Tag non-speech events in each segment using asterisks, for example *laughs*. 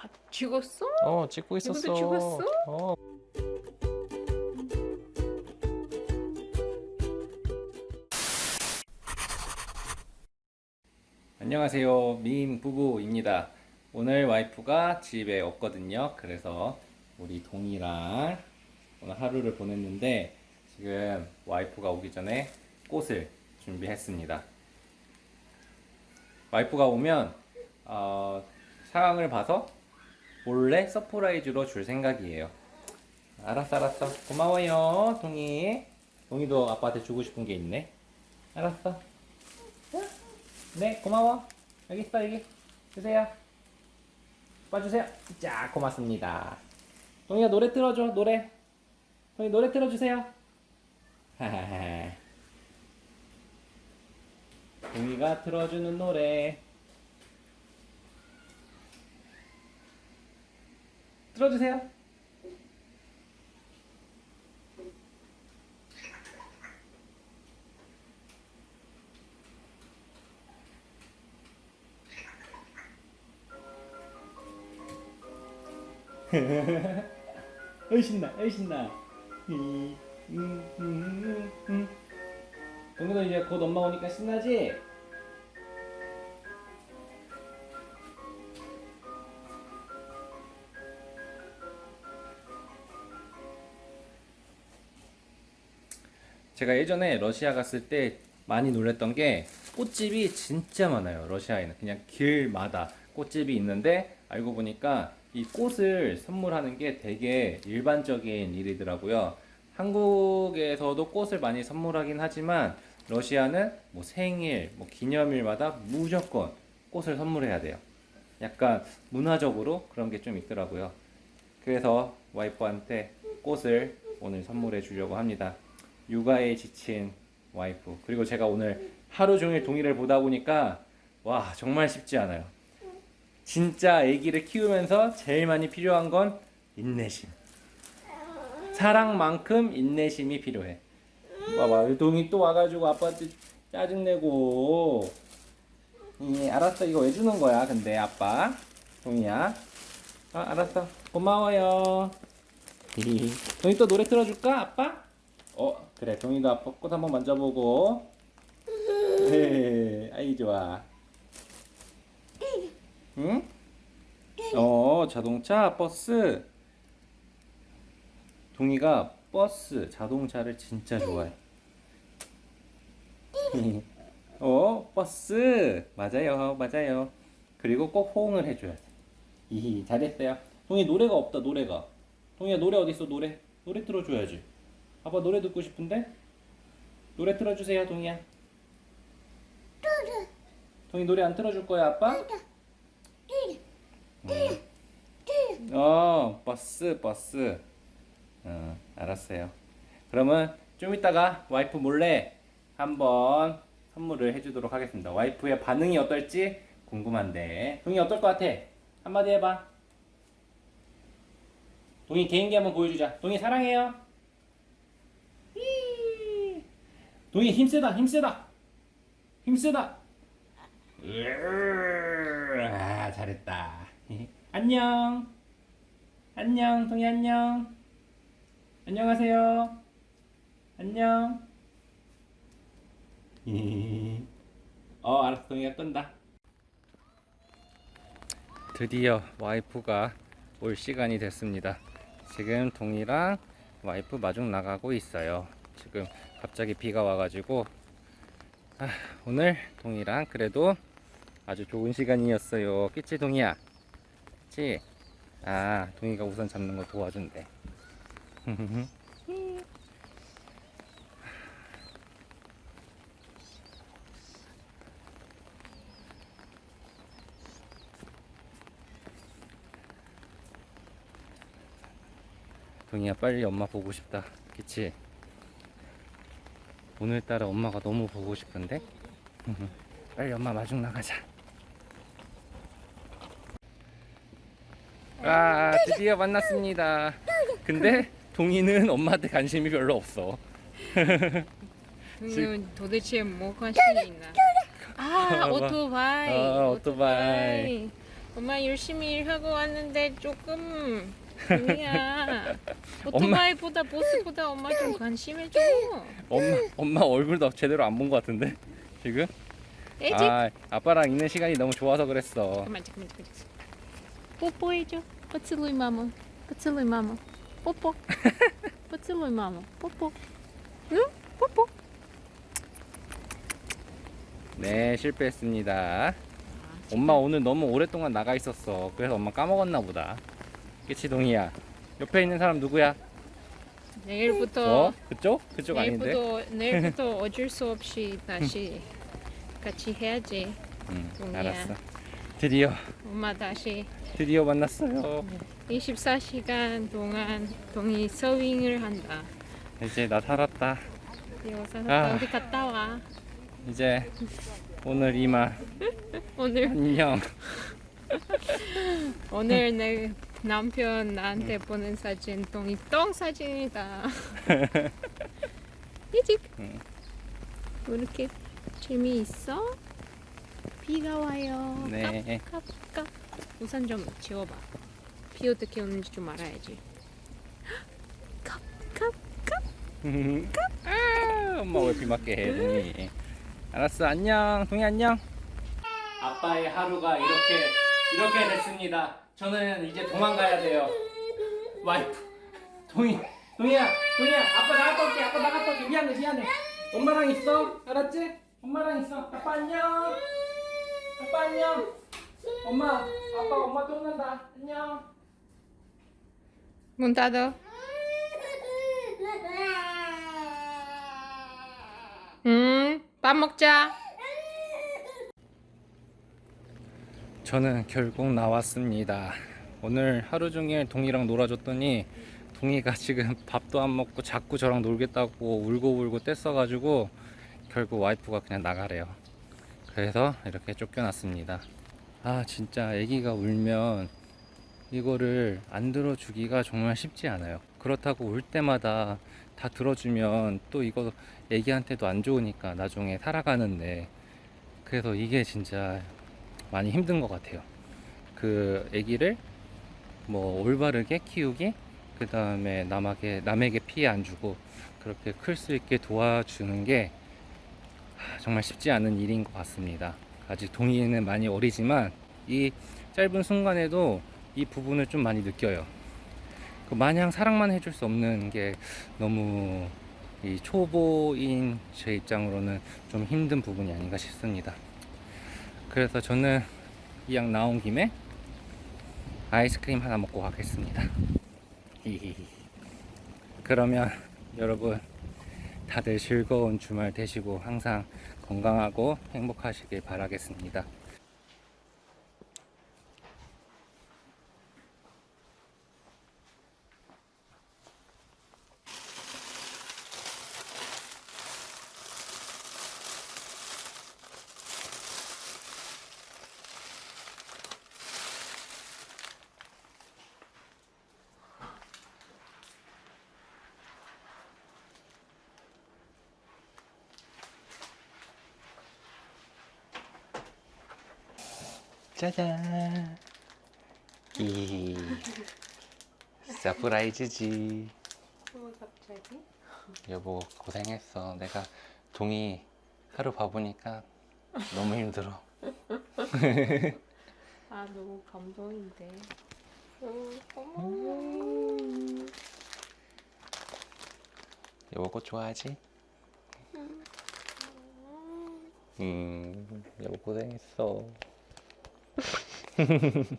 아 죽었어? 어 찍고 있었어. 죽었어? 어. 안녕하세요 민 부부입니다. 오늘 와이프가 집에 없거든요. 그래서 우리 동이랑 오늘 하루를 보냈는데 지금 와이프가 오기 전에 꽃을 준비했습니다. 와이프가 오면 어, 상황을 봐서 몰래 surprise로 줄 생각이에요. 알았어, 알았어. 고마워요, 동이. 동이도 아빠한테 주고 싶은 게 있네. 알았어. 네, 고마워. 여기 있어, 여기. 주세요. 오빠 주세요. 자, 고맙습니다. 동이가 노래 틀어줘, 노래. 동이 노래 틀어주세요. *laughs* 동이가 틀어주는 노래. 틀어주세요. *laughs* 어이 신나, 어이 신나. 음, 음, 음, 음. 동이도 이제 곧 엄마 오니까 신나지? 제가 예전에 러시아 갔을 때 많이 놀랬던 게 꽃집이 진짜 많아요. 러시아에는 그냥 길마다 꽃집이 있는데 알고 보니까 이 꽃을 선물하는 게 되게 일반적인 일이더라고요. 한국에서도 꽃을 많이 선물하긴 하지만 러시아는 뭐 생일, 뭐 기념일마다 무조건 꽃을 선물해야 돼요. 약간 문화적으로 그런 게 좀 있더라고요. 그래서 와이프한테 꽃을 오늘 선물해 주려고 합니다. 육아에 지친 와이프. 그리고 제가 오늘 하루 종일 동의를 보다 보니까 와, 정말 쉽지 않아요. 진짜 아기를 키우면서 제일 많이 필요한 건 인내심. 사랑만큼 인내심이 필요해. 봐봐, 동이 또 와가지고 아빠한테 짜증내고. 예, 알았어. 이거 왜 주는 거야, 근데 아빠? 동이야. 아, 알았어. 고마워요. 동이 또 노래 틀어줄까, 아빠? 어, 그래. 동이도 아빠 꽃 한번 만져보고. 네, 아이 좋아. 응? 어, 자동차, 버스. 동이가 버스, 자동차를 진짜 좋아해. *laughs* 어, 버스. 맞아요, 맞아요. 그리고 꼭 호응을 해줘야 돼. 이 잘했어요. 동이 노래가 없다, 노래가. 동이야, 노래 어딨어, 노래? 노래 틀어줘야지. 아빠 노래 듣고 싶은데? 노래 틀어주세요, 동이야. 동이 노래 안 틀어줄 거야, 아빠? 음. 어, 버스, 버스. 어, 알았어요. 그러면 좀 이따가 와이프 몰래 한번 선물을 해주도록 하겠습니다. 와이프의 반응이 어떨지 궁금한데. 동이 어떨 것 같아? 한마디 해봐. 동이 개인기 한번 보여주자. 동이 사랑해요. 동이 힘세다, 힘세다. 힘세다. 아, 잘했다. *laughs* 안녕. 안녕, 동이 안녕. 안녕하세요. 안녕. *laughs* 어, 알았어. 동이가 끈다. 드디어 와이프가 올 시간이 됐습니다. 지금 동이랑 와이프 마중 나가고 있어요. 지금 갑자기 비가 와가지고 아, 오늘 동이랑 그래도 아주 좋은 시간이었어요. 그치 동이야? 그치? 아 동이가 우선 잡는 거 도와준대. *laughs* 동이야 빨리 엄마 보고 싶다 그치? 오늘따라 엄마가 너무 보고 싶은데? 빨리 엄마 마중 나가자 아 드디어 만났습니다 근데 동이는 엄마한테 관심이 별로 없어 음, 도대체 뭐 관심이 있나? 아. 오토바이. 어, 오토바이. 엄마 열심히 일하고 왔는데 조금 아니야. 오토바이보다 보스보다 엄마 좀 관심해줘. 엄마 엄마 얼굴도 제대로 안 본 것 같은데 지금? 애지. 아 아빠랑 있는 시간이 너무 좋아서 그랬어. 잠깐만 잠깐만 잠깐만. 뽀뽀해줘. поцелуй маму. поцелуй маму. 뽀뽀. *laughs* поцелуй маму. 뽀뽀. 응? 뽀뽀. 네 실패했습니다. 엄마 오늘 너무 오랫동안 나가 있었어. 그래서 엄마 까먹었나 보다. 그치 동이야. 옆에 있는 사람 누구야? 내일부터 어? 그쪽? 그쪽 아닌데? 내일부터 *laughs* 내일부터 어쩔 수 없이 다시 같이 해야지. 응, 동이야. 알았어. 드디어 엄마 다시 드디어 만났어요. 24시간 동안 동이 서윙을 한다. 이제 나 살았다. 여기서 아. 어디 갔다 와. 이제 오늘 이만 *laughs* 오늘 안녕. *laughs* 오늘 내 남편 나한테 보낸 사진 동이 똥 사진이다. 이직. 응. 왜 이렇게 재미있어? 비가 와요. 네. 깝깝. 우산 좀 지워봐. 비 어떻게 오는지 좀 알아야지. *gasps* 깝깝. *laughs* 아, 엄마 왜비 맞게 해, 동이? *laughs* 알았어, 안녕, 동이 안녕. 아빠의 하루가 이렇게 이렇게 됐습니다. 저는 이제 도망가야 돼요. 와이프, 동이, 동이야, 동이야, 아빠 나갔다 올게, 아빠 나갔다 올게. 미안해, 미안해. 엄마랑 있어, 알았지? 엄마랑 있어. 아빠 안녕. 아빠 안녕. 엄마, 아빠 엄마 또 온다. 안녕. 문 닫아. 음, 밥 먹자. 저는 결국 나왔습니다. 오늘 하루 종일 동이랑 놀아줬더니 동이가 지금 *laughs* 밥도 안 먹고 자꾸 저랑 놀겠다고 울고 울고 뗐어 가지고 결국 와이프가 그냥 나가래요. 그래서 이렇게 쫓겨났습니다. 아 진짜 아기가 울면 이거를 안 들어주기가 정말 쉽지 않아요. 그렇다고 울 때마다 다 들어주면 또 이거 애기한테도 안 좋으니까 나중에 살아가는데 그래서 이게 진짜 많이 힘든 것 같아요. 그 아기를 뭐 올바르게 키우기, 그 다음에 남에게 남에게 피해 안 주고 그렇게 클 수 있게 도와주는 게 하, 정말 쉽지 않은 일인 것 같습니다. 아직 동의는 많이 어리지만 이 짧은 순간에도 이 부분을 좀 많이 느껴요. 그 마냥 사랑만 해줄 수 없는 게 너무 이 초보인 제 입장으로는 좀 힘든 부분이 아닌가 싶습니다. 그래서 저는 이왕 나온 김에 아이스크림 하나 먹고 가겠습니다. 그러면 여러분 다들 즐거운 주말 되시고 항상 건강하고 행복하시길 바라겠습니다. 짜잔. 이 surprise지. 뭐 갑자기? 여보 고생했어. 내가 동이 하루 봐보니까 너무 힘들어. *laughs* 아 너무 감동인데. 어, 고마워. 여보 꽃 좋아하지? 음, 여보 고생했어. *laughs*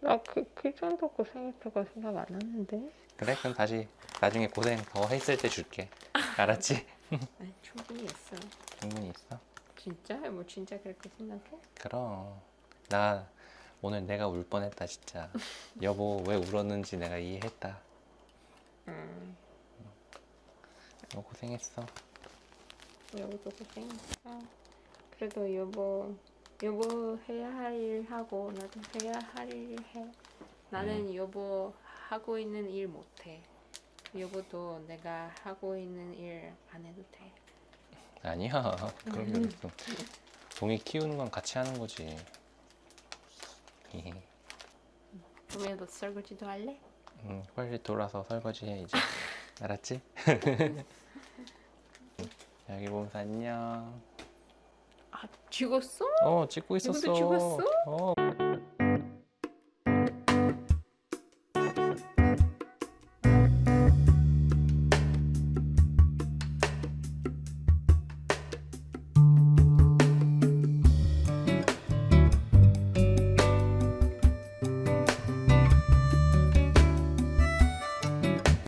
나그 그 정도 고생했다고 생각 안 하는데. 그래? 그럼 다시 나중에 고생 더 했을 때 줄게. 알았지? *laughs* 아니 충분히 했어. 충분히 있어. 진짜? 뭐 진짜 그렇게 생각해? 그럼 나 오늘 내가 울 뻔했다 진짜. *laughs* 여보 왜 울었는지 내가 이해했다. 음, 여보 고생했어. 여보도 고생했어. 그래도 여보 여보 해야 할 일 하고 나도 해야 할 일 해. 나는 음. 여보 하고 있는 일 못해. 여보도 내가 하고 있는 일 안 해도 돼. 아니야. 그런 게 어딨어. 동이 키우는 건 같이 하는 거지. *laughs* 동이야 설거지도 할래? 응, 빨리 돌아서 설거지해 이제. *laughs* 알았지? 음. *laughs* 야기 보면서 안녕. 죽었어? 어 찍고 있었어. 죽었어? 어.